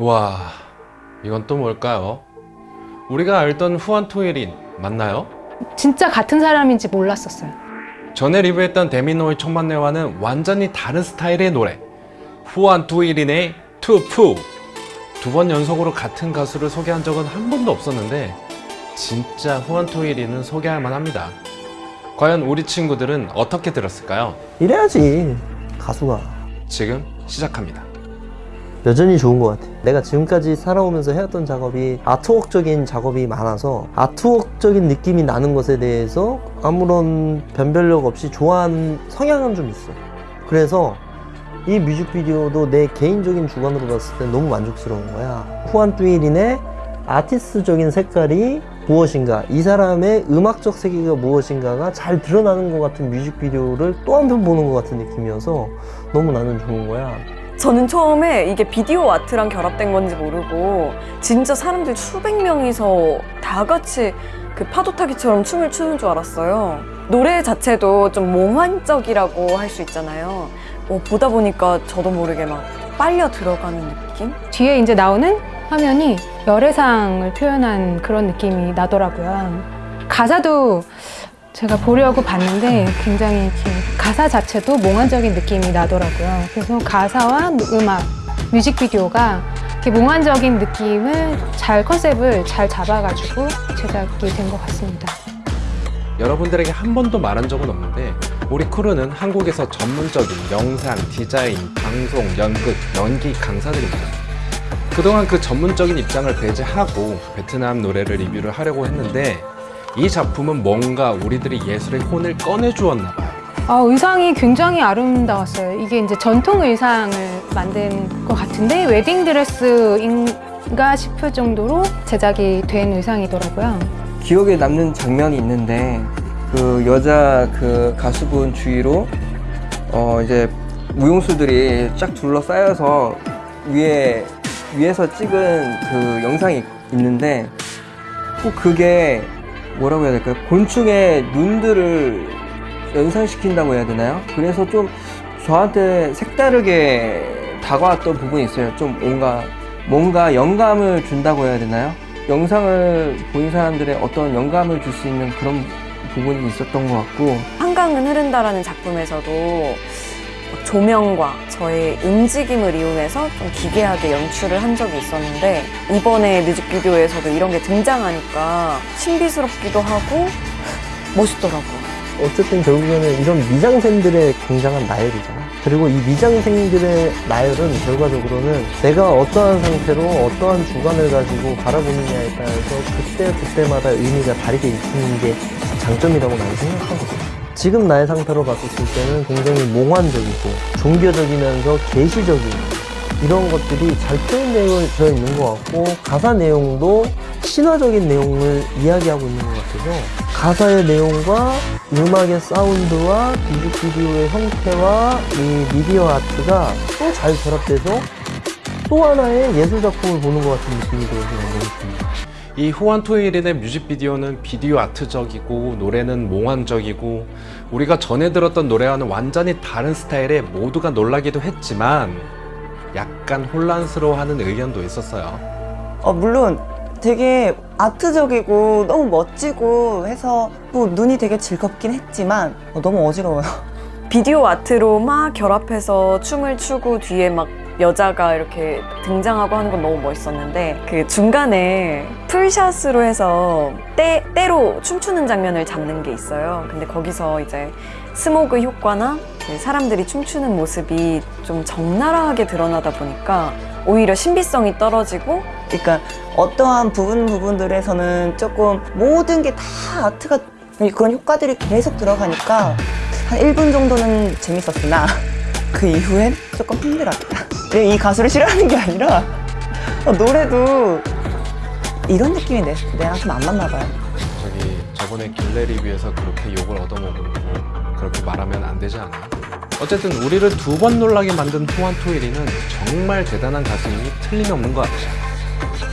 와 이건 또 뭘까요? 우리가 알던 후안 토일인 맞나요? 진짜 같은 사람인지 몰랐었어요. 전에 리뷰했던 데미노의 천만내와는 완전히 다른 스타일의 노래 후안 토일인의 투푸 두 번 연속으로 같은 가수를 소개한 적은 한 번도 없었는데 진짜 후안 토일인은 소개할 만합니다 과연 우리 친구들은 어떻게 들었을까요? 이래야지 가수가 지금 시작합니다 여전히 좋은 것 같아. 내가 지금까지 살아오면서 해왔던 작업이 아트웍적인 작업이 많아서 아트웍적인 느낌이 나는 것에 대해서 아무런 변별력 없이 좋아하는 성향은 좀 있어. 그래서 이 뮤직비디오도 내 개인적인 주관으로 봤을 때 너무 만족스러운 거야. 후안 뚜일인의 아티스트적인 색깔이 무엇인가 이 사람의 음악적 세계가 무엇인가가 잘 드러나는 것 같은 뮤직비디오를 또한번 보는 것 같은 느낌이어서 너무 나는 좋은 거야 저는 처음에 이게 비디오 아트랑 결합된 건지 모르고 진짜 사람들 수백 명이서 다 같이 그 파도 타기처럼 춤을 추는 줄 알았어요. 노래 자체도 좀 몽환적이라고 할 수 있잖아요. 어, 보다 보니까 저도 모르게 막 빨려 들어가는 느낌? 뒤에 이제 나오는 화면이 열애상을 표현한 그런 느낌이 나더라고요. 가사도 제가 보려고 봤는데 굉장히 이렇게 가사 자체도 몽환적인 느낌이 나더라고요. 그래서 가사와 음악, 뮤직비디오가 이렇게 몽환적인 느낌을 잘 컨셉을 잘 잡아가지고 제작이 된 것 같습니다. 여러분들에게 한 번도 말한 적은 없는데 우리 크루는 한국에서 전문적인 영상, 디자인, 방송, 연극, 연기 강사들입니다. 그동안 그 전문적인 입장을 배제하고 베트남 노래를 리뷰를 하려고 했는데 이 작품은 뭔가 우리들이 예술의 혼을 꺼내주었나 봐요. 아, 의상이 굉장히 아름다웠어요. 이게 이제 전통 의상을 만든 것 같은데 웨딩드레스인가 싶을 정도로 제작이 된 의상이더라고요. 기억에 남는 장면이 있는데 그 여자 그 가수분 주위로 어 이제 무용수들이 쫙 둘러싸여서 위에 위에서 찍은 그 영상이 있는데 꼭 그게 뭐라고 해야 될까요? 곤충의 눈들을 연상시킨다고 해야 되나요? 그래서 좀 저한테 색다르게 다가왔던 부분이 있어요. 좀 뭔가 뭔가 영감을 준다고 해야 되나요? 영상을 본 사람들의 어떤 영감을 줄 수 있는 그런 부분이 있었던 것 같고 한강은 흐른다라는 작품에서도 조명과 저의 움직임을 이용해서 좀 기괴하게 연출을 한 적이 있었는데 이번에 뮤직비디오에서도 이런 게 등장하니까 신비스럽기도 하고 멋있더라고요. 어쨌든 결국에는 이런 미장센들의 굉장한 나열이잖아. 그리고 이 미장생들의 나열은 결과적으로는 내가 어떠한 상태로 어떠한 주관을 가지고 바라보느냐에 따라서 그때 그때마다 의미가 다르게 있는 게 장점이라고 나는 생각하거든. 지금 나의 상태로 봤을 때는 굉장히 몽환적이고 종교적이면서 계시적인 이런 것들이 잘 표현되어 있는 것 같고 가사 내용도 신화적인 내용을 이야기하고 있는 것 같아서 가사의 내용과 음악의 사운드와 뮤직비디오의 형태와 이 미디어 아트가 또 잘 결합돼서 또 하나의 예술 작품을 보는 것 같은 느낌이 들어서. 이 후안 토일인의 뮤직비디오는 비디오 아트적이고 노래는 몽환적이고 우리가 전에 들었던 노래와는 완전히 다른 스타일에 모두가 놀라기도 했지만 약간 혼란스러워하는 의견도 있었어요. 어, 물론 되게 아트적이고 너무 멋지고 해서 뭐 눈이 되게 즐겁긴 했지만 어, 너무 어지러워요. 비디오 아트로 막 결합해서 춤을 추고 뒤에 막 여자가 이렇게 등장하고 하는 건 너무 멋있었는데 그 중간에 풀샷으로 해서 때, 때로 춤추는 장면을 잡는 게 있어요. 근데 거기서 이제 스모그 효과나 그 사람들이 춤추는 모습이 좀 적나라하게 드러나다 보니까 오히려 신비성이 떨어지고 그러니까 어떠한 부분 부분들에서는 조금 모든 게 다 아트가 그런 효과들이 계속 들어가니까 한 1분 정도는 재밌었으나 그 이후엔 조금 힘들었다. 내가 이 가수를 싫어하는 게 아니라 어, 노래도 이런 느낌이 내, 내랑 좀 안 맞나 봐요. 저기 저번에 길래 리뷰에서 그렇게 욕을 얻어먹은 거 그렇게 말하면 안 되지 않아요? 어쨌든 우리를 두 번 놀라게 만든 후안 토일이는 정말 대단한 가수임이 틀림없는 것 같아요.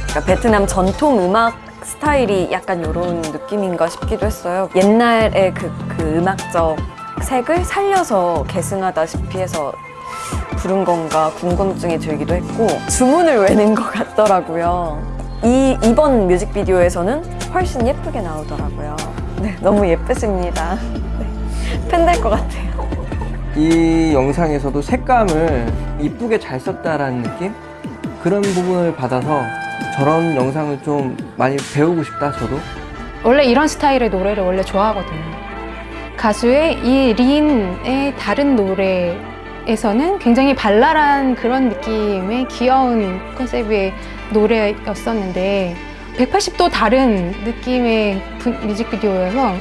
그러니까 베트남 전통 음악 스타일이 약간 이런 느낌인가 싶기도 했어요. 옛날의 그, 그 음악적 색을 살려서 계승하다시피 해서 부른 건가 궁금증이 들기도 했고 주문을 외는 것 같더라고요. 이 이번 뮤직비디오에서는 훨씬 예쁘게 나오더라고요. 네, 너무 예쁘십니다. 네, 팬될 것 같아요. 이 영상에서도 색감을 이쁘게 잘 썼다라는 느낌? 그런 부분을 받아서 저런 영상을 좀 많이 배우고 싶다 저도 원래 이런 스타일의 노래를 원래 좋아하거든요. 가수의 이 린의 다른 노래 에서는 굉장히 발랄한 그런 느낌의 귀여운 컨셉의 노래였었는데 180도 다른 느낌의 부- 뮤직비디오여서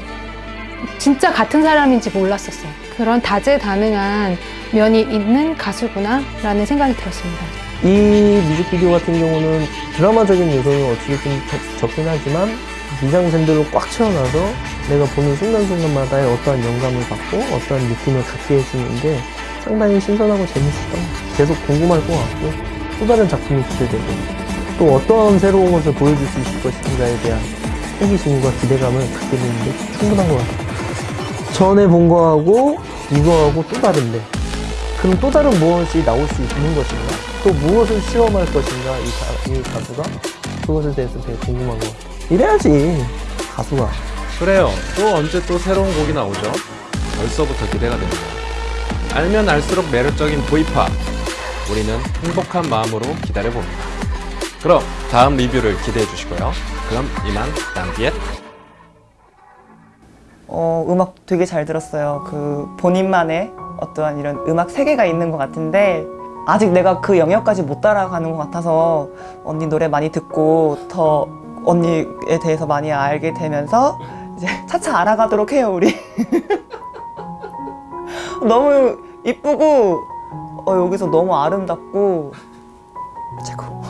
진짜 같은 사람인지 몰랐었어요. 그런 다재다능한 면이 있는 가수구나 라는 생각이 들었습니다. 이 뮤직비디오 같은 경우는 드라마적인 요소는 어떻게 좀 적- 적긴 하지만 미장센들로 꽉 채워놔서 내가 보는 순간순간마다의 어떠한 영감을 받고 어떠한 느낌을 갖게 해주는 게 상당히 신선하고 재밌었던. 계속 궁금할 것 같고 또 다른 작품이 기대되고 또 어떤 새로운 것을 보여줄 수 있을 것인가에 대한 호기심과 기대감을 갖게 되는 게 충분한 것 같아요. 전에 본 거하고 이거하고 또 다른데 그럼 또 다른 무엇이 나올 수 있는 것인가? 또 무엇을 실험할 것인가? 이, 가, 이 가수가? 그것에 대해서 되게 궁금한 것 같아요. 이래야지, 가수가. 그래요. 또 언제 또 새로운 곡이 나오죠? 벌써부터 기대가 됩니다. 알면 알수록 매력적인 보이팝. 우리는 행복한 마음으로 기다려봅니다. 그럼 다음 리뷰를 기대해 주시고요. 그럼 이만 낭비엣 어, 음악 되게 잘 들었어요. 그 본인만의 어떠한 이런 음악 세계가 있는 것 같은데 아직 내가 그 영역까지 못 따라가는 것 같아서 언니 노래 많이 듣고 더 언니에 대해서 많이 알게 되면서 이제 차차 알아가도록 해요, 우리. 너무 이쁘고 어, 여기서 너무 아름답고 최고.